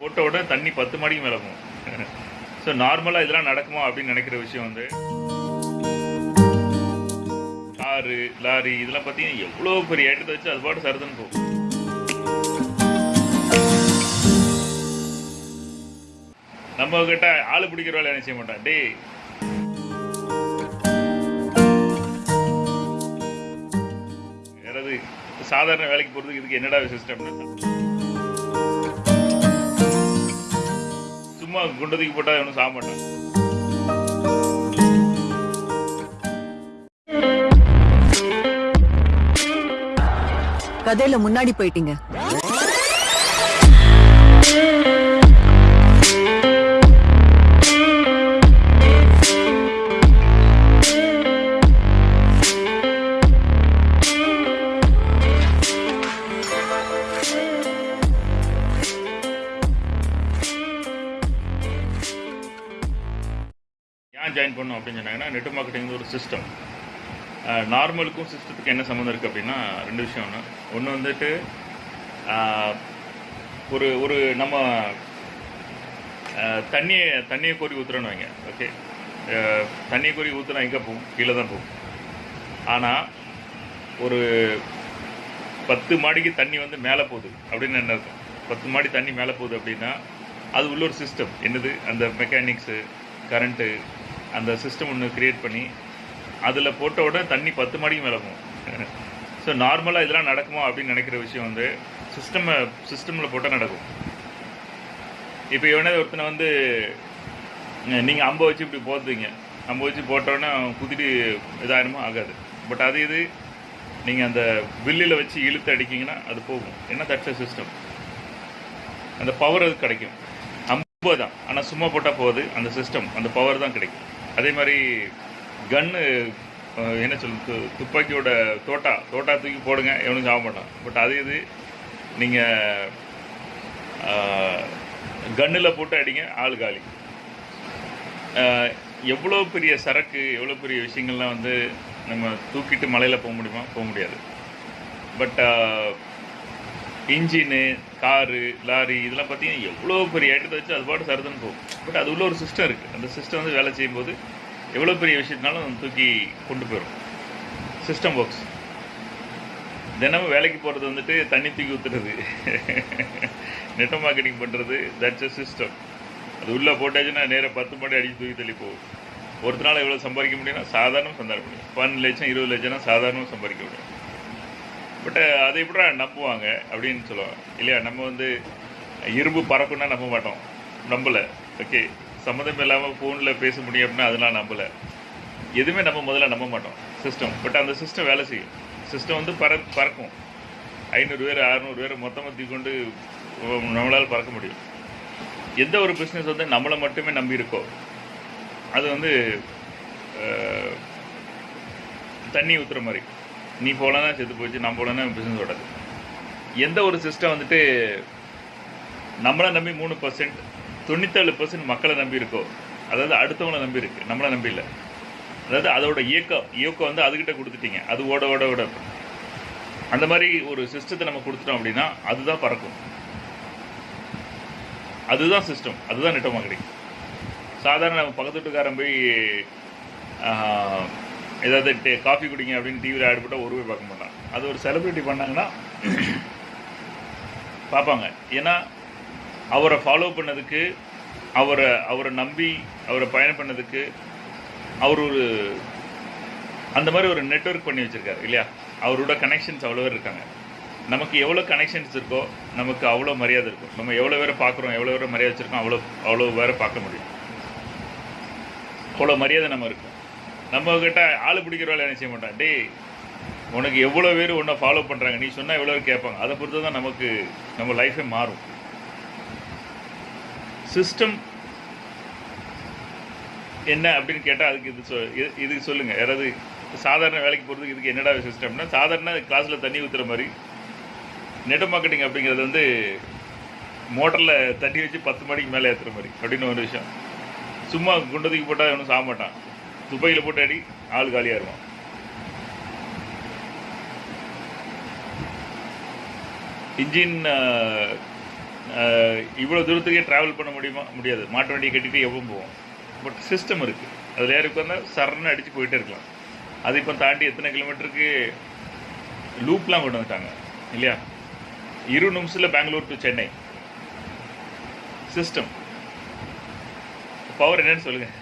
போட்ட உடனே தண்ணி பத்து மாடிக்கு மேலே போகும். ஸோ நார்மலாக இதெல்லாம் நடக்குமா அப்படின்னு நினைக்கிற விஷயம் வந்து காரு லாரி இதெல்லாம் பார்த்தீங்கன்னா எவ்வளோ பெரிய ஐட்டத்தை வச்சு அது பாட்டு சருதுன்னு போகும். நம்ம கிட்ட ஆள் பிடிக்கிற வேலை என்ன செய்ய மாட்டான். டேய். யாராவது சாதாரண வேலைக்கு போகிறதுக்கு இதுக்கு என்னடா சிஸ்டம்னு சும்மா குண்டதுக்கு போட்டால் ஒன்றும் சாக மாட்டான் கதையில முன்னாடி போயிட்டீங்க. ஏன் ஜாயின் பண்ணும் அப்படின்னு சொன்னாங்கன்னா நெட் மார்க்கெட்டிங் ஒரு சிஸ்டம் நார்மலுக்கும் சிஸ்டத்துக்கு என்ன சம்மந்தம் இருக்குது அப்படின்னா ரெண்டு விஷயம் ஒன்று ஒன்று வந்துட்டு ஒரு ஒரு நம்ம தண்ணியை தண்ணியை கோரி ஊற்றுறோன்னு வைங்க ஓகே தண்ணியை கோரி ஊற்றுனா எங்கே போகும்? கீழே தான் போகும். ஆனால் ஒரு பத்து மாடிக்கு தண்ணி வந்து மேலே போகுது அப்படின்னு என்ன இருக்கும் பத்து மாடி தண்ணி மேலே போகுது அப்படின்னா அது உள்ள ஒரு சிஸ்டம் என்னது? அந்த மெக்கானிக்ஸு கரண்ட்டு அந்த சிஸ்டம் ஒன்று கிரியேட் பண்ணி அதில் போட்ட உடனே தண்ணி பத்து மாடிக்கு மேலே போகும். ஸோ நார்மலாக இதெல்லாம் நடக்குமா அப்படின்னு நினைக்கிற விஷயம் வந்து சிஸ்டம் சிஸ்டமில் போட்டால் நடக்கும். இப்போ இவனே ஒருத்தனை வந்து நீங்கள் அம்பை வச்சு இப்படி போத்துவீங்க அம்பை வச்சு போட்டோன்னே குதிட்டு இதாயிருமோ? ஆகாது. பட் அது இது நீங்கள் அந்த வில்லில் வச்சு இழுத்து அடிக்கிங்கன்னா அது போகும். என்ன தட்ச சிஸ்டம் அந்த பவர் அது கிடைக்கும். அம்பு தான் ஆனால் சும்மா போட்டால் போகுது. அந்த சிஸ்டம் அந்த பவர் தான் கிடைக்கும். அதே மாதிரி கன்னு என்ன சொல்லுது துப்பாக்கியோட தோட்டா தோட்டா தூக்கி போடுங்க எவனும் சாக மாட்டான். பட் அது இது நீங்கள் கன்னில் போட்டு அடிங்க ஆள் காலி. எவ்வளோ பெரிய சரக்கு எவ்வளோ பெரிய விஷயங்கள்லாம் வந்து நம்ம தூக்கிட்டு மலையில் போக முடியுமா? போக முடியாது. பட் இன்ஜினு காரு லாரி இதெல்லாம் பார்த்தீங்கன்னா எவ்வளோ பெரிய ஐட்டத்தை வச்சு அது பாட்டு சருதுன்னு போகும். பட் அது உள்ள ஒரு சிஸ்டம் இருக்குது அந்த சிஸ்டம் வந்து வேலை செய்யும்போது எவ்வளோ பெரிய விஷயத்தினாலும் தூக்கி கொண்டு போயிடும். சிஸ்டம் ஒர்க்ஸ் தினமும் வேலைக்கு போகிறது வந்துட்டு தண்ணி தூக்கி ஊற்றுறது நெட் மார்க்கெட்டிங் பண்ணுறது தட்ஸ் அ சிஸ்டம் அது உள்ளே போட்டாச்சுன்னா நேராக பத்து மாடி அடிச்சு தூக்கி தள்ளி போகும். ஒருத்தனால எவ்வளோ சம்பாதிக்க முடியும்னா சாதாரணம் சம்பாதிக்க முடியும். பன்னெண்டு லட்சம் இருபது லட்சம்னா சாதாரணம் சம்பாதிக்க முடியும். பட் uh, அதை கூட நம்புவாங்க அப்படின்னு சொல்லுவாங்க. இல்லையா நம்ம வந்து இரும்பு பறக்கும்னா நம்ப மாட்டோம். நம்பலை. ஓகே சம்மந்தம் இல்லாமல் ஃபோனில் பேச முடியும் அப்படின்னா அதெல்லாம் நம்பலை. எதுவுமே நம்ம முதல்ல நம்ப மாட்டோம். சிஸ்டம் பட் அந்த சிஸ்டம் வேலை செய்யும். சிஸ்டம் வந்து பற பறக்கும். ஐநூறு பேர் அறநூறு பேர் மொத்தமாக தீக்கொண்டு நம்மளால் பறக்க முடியும். எந்த ஒரு பிஸ்னஸ் வந்து நம்மளை மட்டுமே நம்பி இருக்கோ அது வந்து தண்ணி ஊற்றுற மாதிரி. நீ போலன்னா செத்து போச்சு நான் போலன்னா பிஸ்னஸ் ஓடாது எந்த ஒரு சிஸ்டம் வந்துட்டு நம்மளை நம்பி மூணு பர்சன்ட் தொண்ணூத்தேழு பர்சன்ட் மக்களை நம்பி இருக்கோ அதாவது அடுத்தவங்களை நம்பி இருக்கு நம்மளை நம்பி இல்லை. அதாவது அதோட இயக்கம் இயக்கம் வந்து அதுக்கிட்ட கொடுத்துட்டீங்க. அது ஓட ஓட ஓட. அந்த மாதிரி ஒரு சிஸ்டத்தை நம்ம கொடுத்துட்டோம் அப்படின்னா அதுதான் பறக்கும். அதுதான் சிஸ்டம் அதுதான் நெட்டமாக கிடைக்கும் சாதாரண நம்ம பக்கத்து வீட்டுக்காரன் போய் ஆஹ், ஏதாவது டே காஃபி குடிங்க அப்படின்னு டிவியில் ஆட் போட்டால் ஒரு பார்க்க மாட்டான். அது ஒரு செலிப்ரிட்டி பண்ணாங்கன்னா பார்ப்பாங்க. ஏன்னா அவரை ஃபாலோ பண்ணதுக்கு அவரை அவரை நம்பி அவரை பயணம் பண்ணதுக்கு அவர் ஒரு அந்த மாதிரி ஒரு நெட்வொர்க் பண்ணி வச்சிருக்காரு இல்லையா? அவரோட கனெக்ஷன்ஸ் அவ்வளோ பேர் இருக்காங்க. நமக்கு எவ்வளோ கனெக்ஷன்ஸ் இருக்கோ நமக்கு அவ்வளோ மரியாதை இருக்கும். நம்ம எவ்வளோ பேரை பார்க்குறோம் எவ்வளோ பேரை மரியாதை வச்சுருக்கோம் அவ்வளோ அவ்வளோ பேரை பார்க்க முடியும். அவ்வளோ மரியாதை நம்ம இருக்கும். நம்ம கிட்ட ஆள் பிடிக்கிற வேலை என்ன செய்ய மாட்டான்? டேய் உனக்கு எவ்வளோ பேர் உன்னை ஃபாலோ பண்ணுறாங்க நீ சொன்னால் எவ்வளோ பேர் கேட்பாங்க? அதை பொறுத்து தான் நமக்கு நம்ம லைஃபே மாறும். சிஸ்டம் என்ன அப்படின்னு கேட்டால் அதுக்கு இது சொல் இது- இதுக்கு சொல்லுங்கள் யாராவது சாதாரண வேலைக்கு போகிறதுக்கு இதுக்கு என்னடா சிஸ்டம்னா சாதாரண கிளாஸில் தண்ணி ஊற்றுற மாதிரி நெட் மார்க்கெட்டிங் அப்படிங்கிறது வந்து மோட்டரில் தண்ணி வச்சு பத்து மணிக்கு மேலே ஏற்றுற மாதிரி அப்படின்னு ஒரு விஷயம். சும்மா குண்டதுக்கு போட்டால் ஒன்றும் சாக மாட்டான். துப்பையில் போட்டு அடி ஆள் காலியாக இருக்கும் இன்ஜின் இவ்வளோ தூரத்துக்கே ட்ராவல் பண்ண முடியுமா? முடியாது. மாட்டு வண்டியை கட்டிட்டு எவ்வளோ போவோம். பட் சிஸ்டம் இருக்குது அதில் ஏறி உட்காந்தா சரன்னு அடித்து போயிட்டே இருக்கலாம். அது இப்போ தாண்டி எத்தனை கிலோமீட்டருக்கு லூப்லாம் கொண்டு வந்துட்டாங்க. இல்லையா? இரு நிமிஷத்தில் Bangalore to Chennai. System power என்னன்னு சொல்லுங்கள்